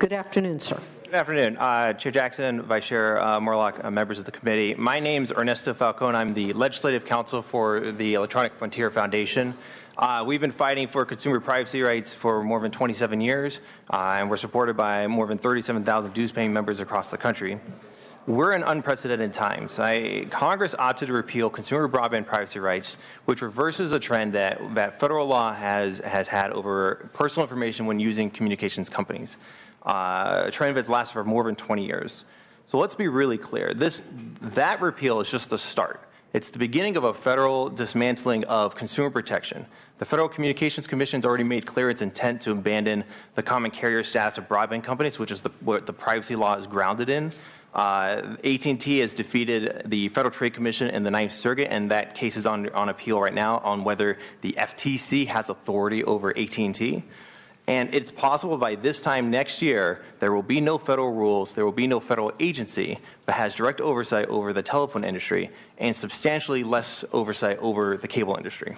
Good afternoon, sir. Good afternoon. Uh, Chair Jackson, Vice Chair uh, Moorlach, uh, members of the committee. My name is Ernesto Falcon. I'm the Legislative Counsel for the Electronic Frontier Foundation. Uh, we've been fighting for consumer privacy rights for more than 27 years, uh, and we're supported by more than 37,000 dues-paying members across the country. We're in unprecedented times. I, Congress opted to repeal consumer broadband privacy rights, which reverses a trend that, that federal law has, has had over personal information when using communications companies uh, a trend that's lasted for more than 20 years. So let's be really clear. This, that repeal is just the start. It's the beginning of a federal dismantling of consumer protection. The Federal Communications Commission has already made clear its intent to abandon the common carrier status of broadband companies, which is the, what the privacy law is grounded in. Uh, AT&T has defeated the Federal Trade Commission in the Ninth Circuit, and that case is on, on appeal right now on whether the FTC has authority over AT&T. And it's possible by this time next year, there will be no federal rules, there will be no federal agency that has direct oversight over the telephone industry and substantially less oversight over the cable industry.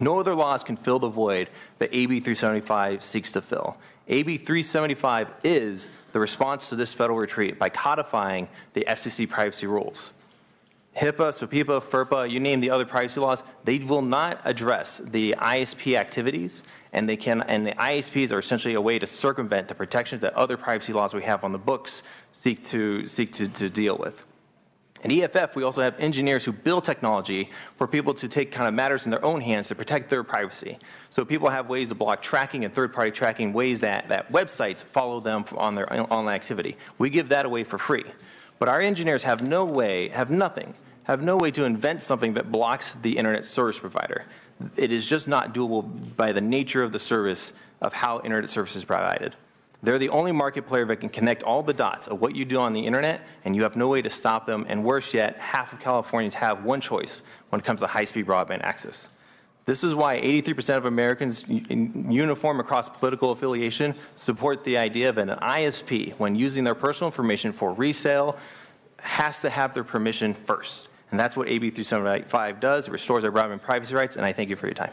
No other laws can fill the void that AB 375 seeks to fill. AB 375 is the response to this federal retreat by codifying the FCC privacy rules. HIPAA, SOPIPA, FERPA, you name the other privacy laws, they will not address the ISP activities and they can and the ISPs are essentially a way to circumvent the protections that other privacy laws we have on the books seek to seek to, to deal with. In EFF, we also have engineers who build technology for people to take kind of matters in their own hands to protect their privacy. So people have ways to block tracking and third-party tracking, ways that, that websites follow them on their online activity. We give that away for free. But our engineers have no way, have nothing have no way to invent something that blocks the internet service provider. It is just not doable by the nature of the service of how internet service is provided. They're the only market player that can connect all the dots of what you do on the internet and you have no way to stop them and worse yet, half of Californians have one choice when it comes to high-speed broadband access. This is why 83% of Americans uniform across political affiliation support the idea of an ISP when using their personal information for resale has to have their permission first. And that's what AB 375 does. It restores our broadband privacy rights, and I thank you for your time.